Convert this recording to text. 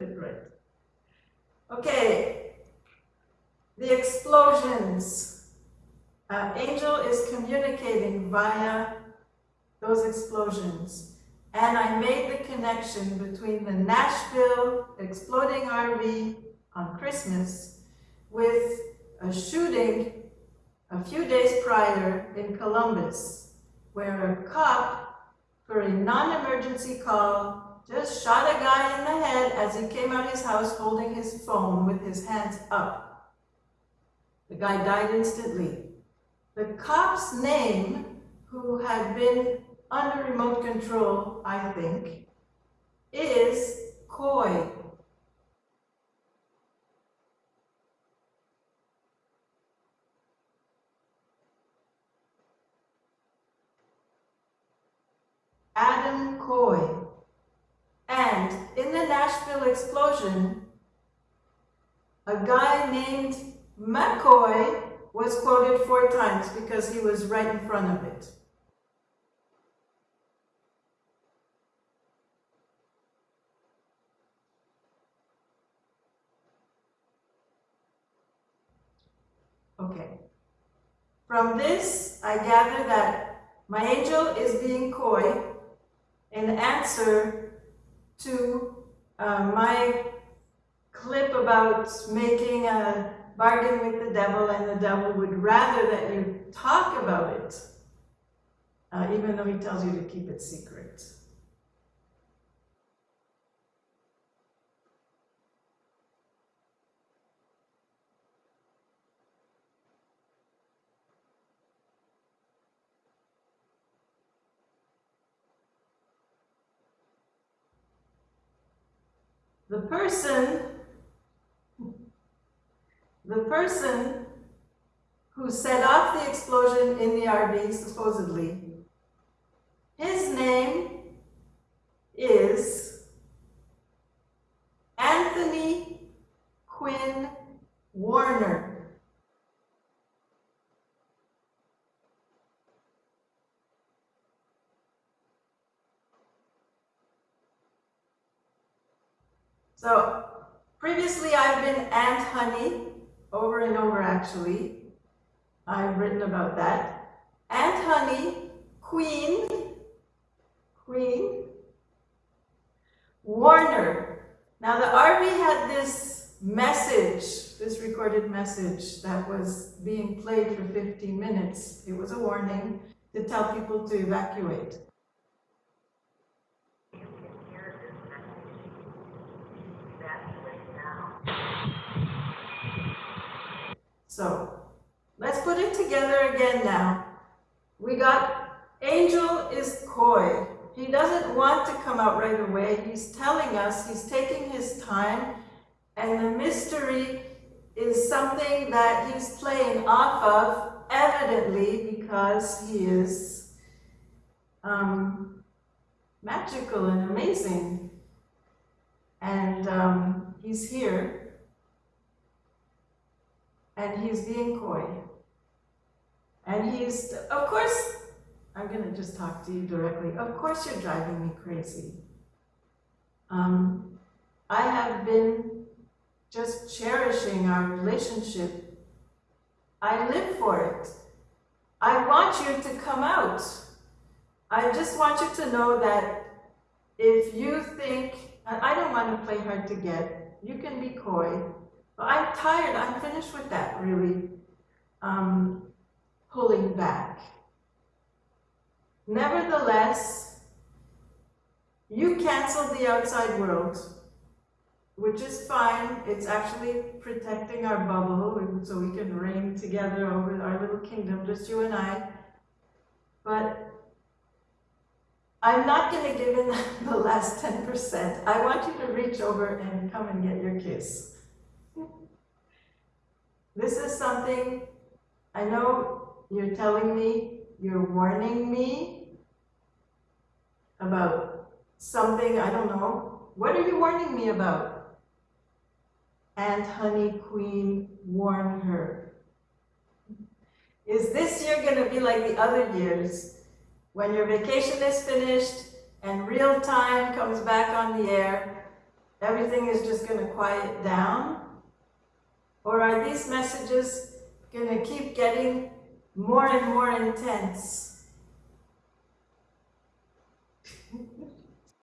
right. Okay, the explosions. Uh, Angel is communicating via those explosions. And I made the connection between the Nashville exploding RV on Christmas with a shooting a few days prior in Columbus, where a cop, for a non-emergency call, just shot a guy in the head as he came out of his house holding his phone with his hands up. The guy died instantly. The cop's name, who had been under remote control, I think, is Coy. Adam Coy. Nashville explosion, a guy named McCoy was quoted four times because he was right in front of it. Okay. From this, I gather that my angel is being coy in answer to uh, my clip about making a bargain with the devil and the devil would rather that you talk about it, uh, even though he tells you to keep it secret. The person, the person who set off the explosion in the RV, supposedly, his name is Anthony Quinn Warner. So previously I've been Aunt Honey, over and over actually. I've written about that. Aunt Honey, Queen, Queen, Warner. Now the RV had this message, this recorded message that was being played for 15 minutes. It was a warning to tell people to evacuate. So let's put it together again now. We got Angel is coy. He doesn't want to come out right away. He's telling us he's taking his time and the mystery is something that he's playing off of evidently because he is um, magical and amazing. And um, he's here and he's being coy. And he's, of course, I'm going to just talk to you directly. Of course you're driving me crazy. Um, I have been just cherishing our relationship. I live for it. I want you to come out. I just want you to know that if you think, I don't want to play hard to get, you can be coy, I'm tired. I'm finished with that, really. Um, pulling back. Nevertheless, you cancel the outside world, which is fine. It's actually protecting our bubble so we can reign together over our little kingdom, just you and I. But I'm not going to give in the last 10%. I want you to reach over and come and get your kiss. This is something I know you're telling me, you're warning me about something, I don't know. What are you warning me about? And Honey Queen, warn her. Is this year going to be like the other years when your vacation is finished and real time comes back on the air everything is just gonna quiet down? Or are these messages gonna keep getting more and more intense?